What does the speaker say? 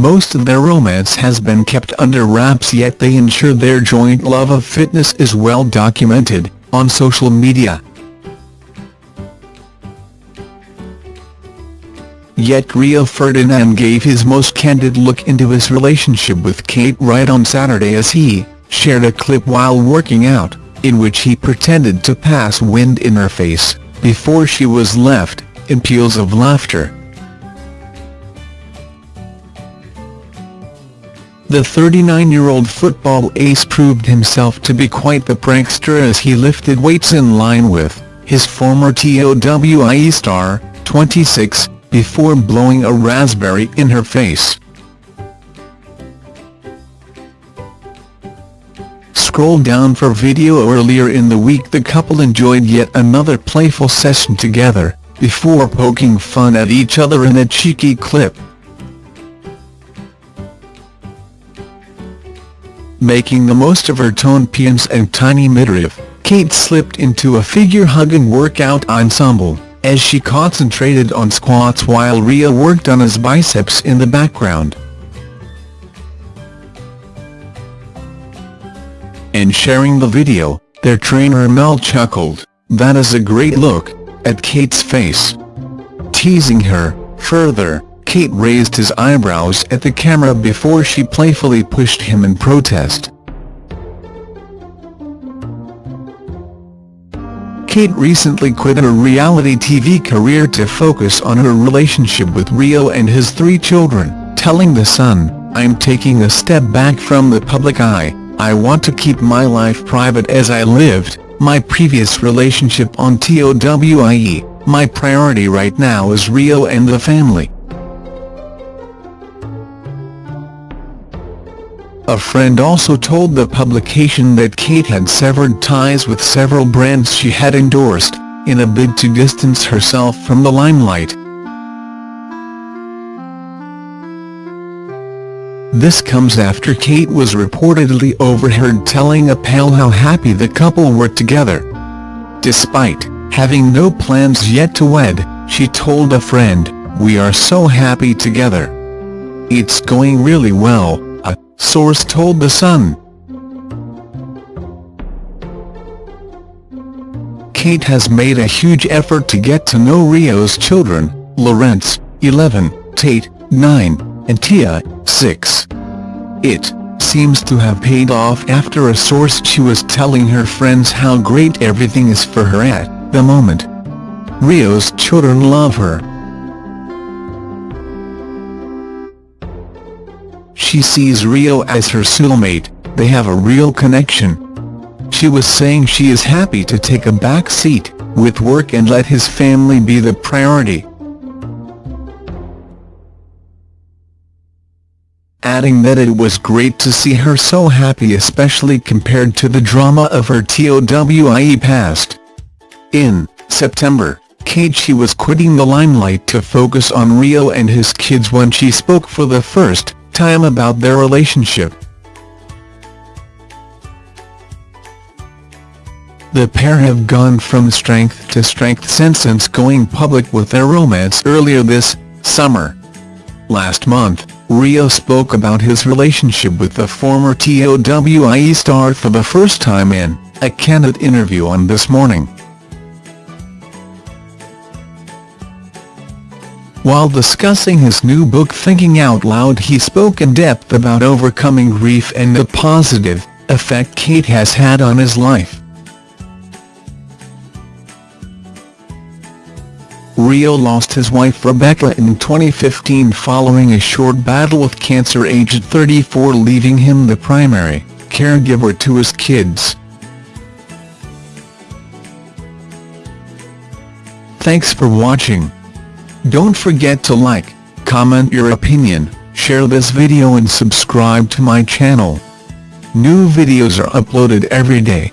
Most of their romance has been kept under wraps yet they ensure their joint love of fitness is well documented, on social media. Yet Rio Ferdinand gave his most candid look into his relationship with Kate Wright on Saturday as he shared a clip while working out, in which he pretended to pass wind in her face, before she was left, in peals of laughter. The 39-year-old football ace proved himself to be quite the prankster as he lifted weights in line with his former TOWIE star, 26, before blowing a raspberry in her face. Scroll down for video earlier in the week the couple enjoyed yet another playful session together, before poking fun at each other in a cheeky clip. Making the most of her toned pians and tiny midriff, Kate slipped into a figure-hugging workout ensemble as she concentrated on squats while Rio worked on his biceps in the background. In sharing the video, their trainer Mel chuckled, that is a great look, at Kate's face. Teasing her, further, Kate raised his eyebrows at the camera before she playfully pushed him in protest. Kate recently quit her reality TV career to focus on her relationship with Rio and his three children, telling The Sun, I'm taking a step back from the public eye, I want to keep my life private as I lived, my previous relationship on TOWIE, my priority right now is Rio and the family. A friend also told the publication that Kate had severed ties with several brands she had endorsed, in a bid to distance herself from the limelight. This comes after Kate was reportedly overheard telling a pal how happy the couple were together. Despite having no plans yet to wed, she told a friend, we are so happy together. It's going really well, source told The Sun. Kate has made a huge effort to get to know Rio's children, Lorenz, 11, Tate, 9, and Tia, 6. It seems to have paid off after a source she was telling her friends how great everything is for her at the moment. Rio's children love her, She sees Rio as her soulmate, they have a real connection. She was saying she is happy to take a back seat, with work and let his family be the priority. Adding that it was great to see her so happy especially compared to the drama of her TOWIE past. In September, Kate she was quitting the limelight to focus on Rio and his kids when she spoke for the first time about their relationship. The pair have gone from strength to strength since going public with their romance earlier this summer. Last month, Rio spoke about his relationship with the former TOWIE star for the first time in a candid interview on This Morning. While discussing his new book Thinking Out Loud he spoke in depth about overcoming grief and the positive effect Kate has had on his life. Rio lost his wife Rebecca in 2015 following a short battle with cancer aged 34 leaving him the primary caregiver to his kids. Thanks for watching. Don't forget to like, comment your opinion, share this video and subscribe to my channel. New videos are uploaded every day.